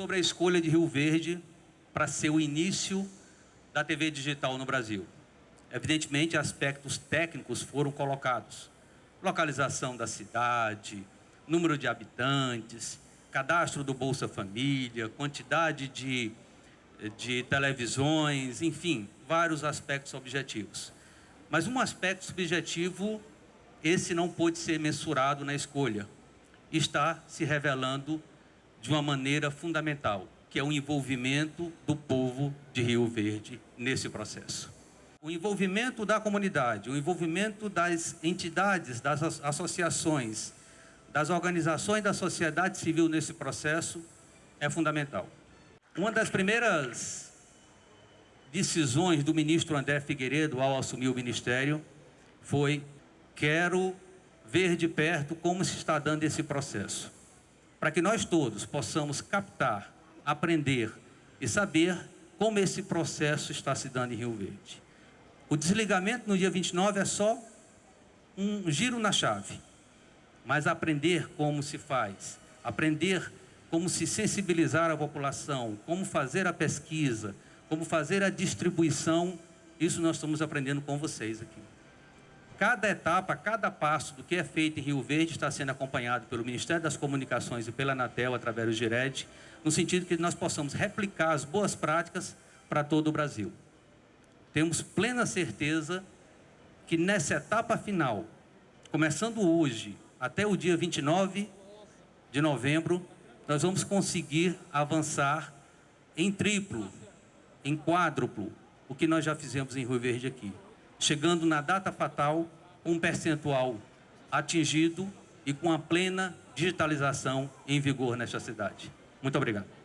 sobre a escolha de Rio Verde para ser o início da TV digital no Brasil. Evidentemente, aspectos técnicos foram colocados. Localização da cidade, número de habitantes, cadastro do Bolsa Família, quantidade de, de televisões, enfim, vários aspectos objetivos. Mas um aspecto subjetivo, esse não pôde ser mensurado na escolha. Está se revelando de uma maneira fundamental, que é o envolvimento do povo de Rio Verde nesse processo. O envolvimento da comunidade, o envolvimento das entidades, das associações, das organizações da sociedade civil nesse processo é fundamental. Uma das primeiras decisões do ministro André Figueiredo ao assumir o ministério foi quero ver de perto como se está dando esse processo para que nós todos possamos captar, aprender e saber como esse processo está se dando em Rio Verde. O desligamento no dia 29 é só um giro na chave, mas aprender como se faz, aprender como se sensibilizar a população, como fazer a pesquisa, como fazer a distribuição, isso nós estamos aprendendo com vocês aqui. Cada etapa, cada passo do que é feito em Rio Verde está sendo acompanhado pelo Ministério das Comunicações e pela Anatel, através do GIRED, no sentido que nós possamos replicar as boas práticas para todo o Brasil. Temos plena certeza que nessa etapa final, começando hoje até o dia 29 de novembro, nós vamos conseguir avançar em triplo, em quádruplo, o que nós já fizemos em Rio Verde aqui chegando na data fatal um percentual atingido e com a plena digitalização em vigor nesta cidade. Muito obrigado.